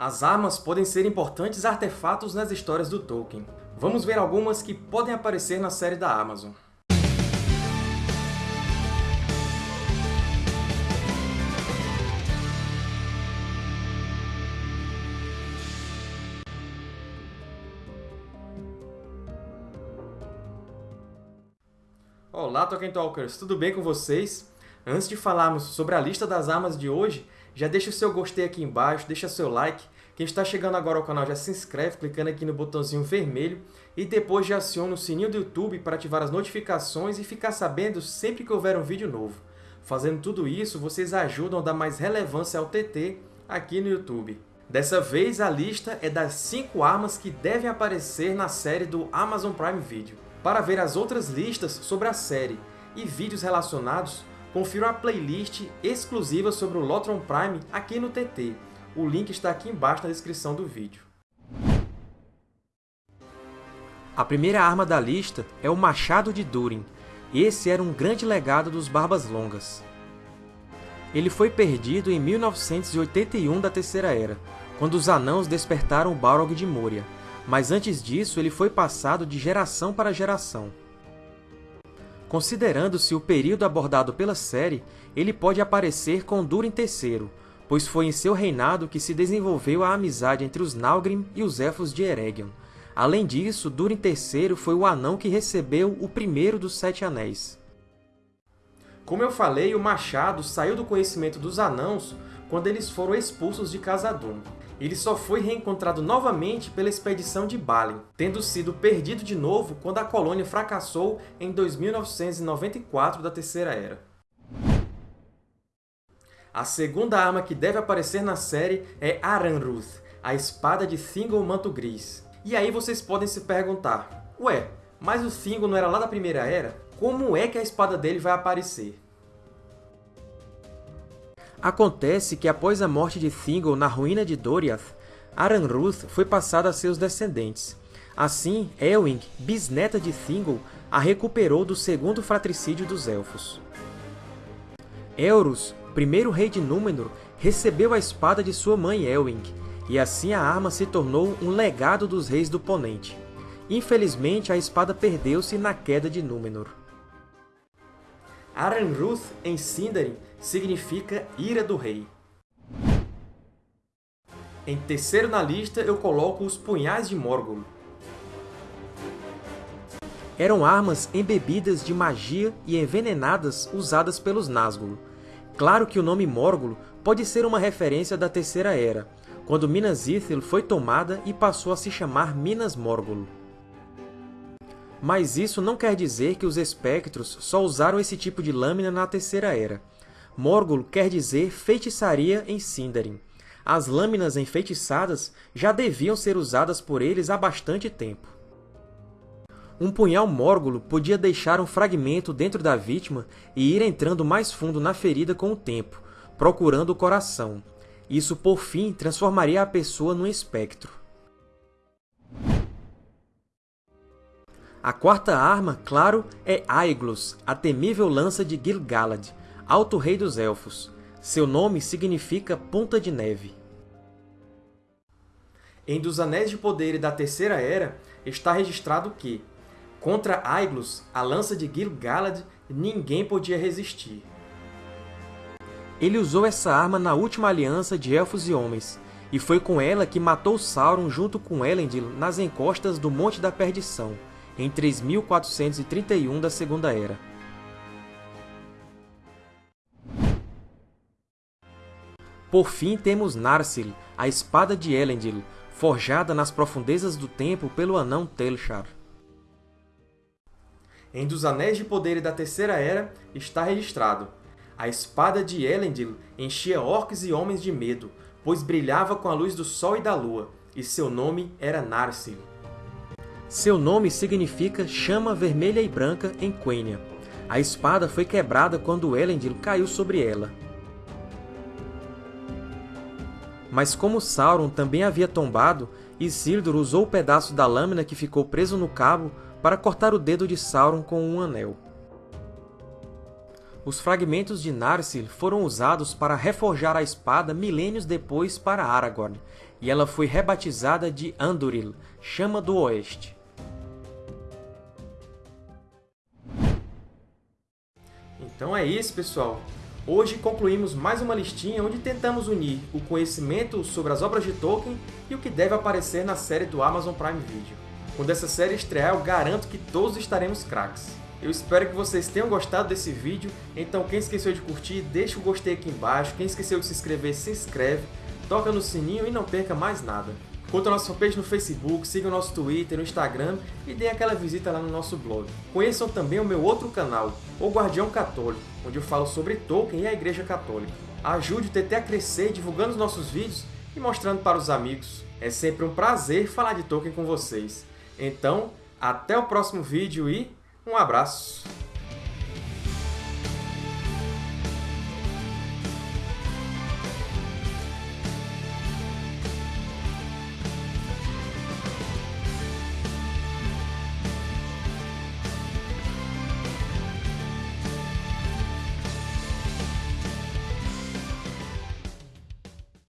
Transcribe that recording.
As armas podem ser importantes artefatos nas histórias do Tolkien. Vamos ver algumas que podem aparecer na série da Amazon. Olá, Tolkien Talkers! Tudo bem com vocês? Antes de falarmos sobre a lista das armas de hoje, já deixa o seu gostei aqui embaixo, deixa seu like. Quem está chegando agora ao canal já se inscreve clicando aqui no botãozinho vermelho e depois já aciona o sininho do YouTube para ativar as notificações e ficar sabendo sempre que houver um vídeo novo. Fazendo tudo isso, vocês ajudam a dar mais relevância ao TT aqui no YouTube. Dessa vez, a lista é das 5 armas que devem aparecer na série do Amazon Prime Video. Para ver as outras listas sobre a série e vídeos relacionados, confira a playlist exclusiva sobre o Lotron Prime aqui no TT. O link está aqui embaixo na descrição do vídeo. A primeira arma da lista é o Machado de Durin. Esse era um grande legado dos Barbas Longas. Ele foi perdido em 1981 da Terceira Era, quando os Anãos despertaram o Balrog de Moria, mas antes disso ele foi passado de geração para geração. Considerando-se o período abordado pela série, ele pode aparecer com Durin III, pois foi em seu reinado que se desenvolveu a amizade entre os Nalgrim e os Elfos de Eregion. Além disso, Durin III foi o anão que recebeu o primeiro dos Sete Anéis. Como eu falei, o machado saiu do conhecimento dos Anãos quando eles foram expulsos de Khazad-dûm ele só foi reencontrado novamente pela expedição de Balin, tendo sido perdido de novo quando a colônia fracassou em 2994 da Terceira Era. A segunda arma que deve aparecer na série é Aranruth, a espada de Thingol Manto Gris. E aí vocês podem se perguntar, ué, mas o Thingol não era lá da Primeira Era? Como é que a espada dele vai aparecer? Acontece que, após a morte de Thingol na ruína de Doriath, Aranruth foi passada a seus descendentes. Assim, Elwing, bisneta de Thingol, a recuperou do segundo fratricídio dos Elfos. Elrus, primeiro rei de Númenor, recebeu a espada de sua mãe Elwing, e assim a arma se tornou um legado dos reis do Ponente. Infelizmente, a espada perdeu-se na queda de Númenor. Aranruth, em Sindarin, significa Ira do Rei. Em terceiro na lista, eu coloco os Punhais de Morgul. Eram armas embebidas de magia e envenenadas usadas pelos Nazgûl. Claro que o nome Morgul pode ser uma referência da Terceira Era, quando Minas Ithil foi tomada e passou a se chamar Minas Morgul. Mas isso não quer dizer que os espectros só usaram esse tipo de lâmina na Terceira Era. Morgul quer dizer feitiçaria em Sindarin. As lâminas enfeitiçadas já deviam ser usadas por eles há bastante tempo. Um punhal Morgul podia deixar um fragmento dentro da vítima e ir entrando mais fundo na ferida com o tempo, procurando o coração. Isso, por fim, transformaria a pessoa num espectro. A quarta arma, claro, é Aeglos, a temível lança de Gil-galad, Alto Rei dos Elfos. Seu nome significa Ponta de Neve. Em Dos Anéis de Poder da Terceira Era, está registrado que, contra Aiglos, a lança de Gil-galad, ninguém podia resistir. Ele usou essa arma na última aliança de Elfos e Homens, e foi com ela que matou Sauron junto com Elendil nas encostas do Monte da Perdição, em 3431 da Segunda Era. Por fim, temos Narsil, a espada de Elendil, forjada nas profundezas do tempo pelo anão Telchar. Em Dos Anéis de Poder da Terceira Era está registrado A espada de Elendil enchia orcs e homens de medo, pois brilhava com a luz do sol e da lua, e seu nome era Narsil. Seu nome significa chama vermelha e branca em Quenya. A espada foi quebrada quando Elendil caiu sobre ela. Mas como Sauron também havia tombado, Isildur usou o pedaço da lâmina que ficou preso no cabo para cortar o dedo de Sauron com um anel. Os fragmentos de Narsil foram usados para reforjar a espada milênios depois para Aragorn, e ela foi rebatizada de Andúril, Chama do Oeste. Então é isso, pessoal! Hoje concluímos mais uma listinha onde tentamos unir o conhecimento sobre as obras de Tolkien e o que deve aparecer na série do Amazon Prime Video. Quando essa série estrear, eu garanto que todos estaremos craques. Eu espero que vocês tenham gostado desse vídeo, então quem esqueceu de curtir, deixa o gostei aqui embaixo, quem esqueceu de se inscrever, se inscreve, toca no sininho e não perca mais nada. Curta a nossa fanpage no Facebook, siga o nosso Twitter, no Instagram e dê aquela visita lá no nosso blog. Conheçam também o meu outro canal, O Guardião Católico, onde eu falo sobre Tolkien e a Igreja Católica. Ajude o TT a crescer divulgando os nossos vídeos e mostrando para os amigos. É sempre um prazer falar de Tolkien com vocês. Então, até o próximo vídeo e um abraço!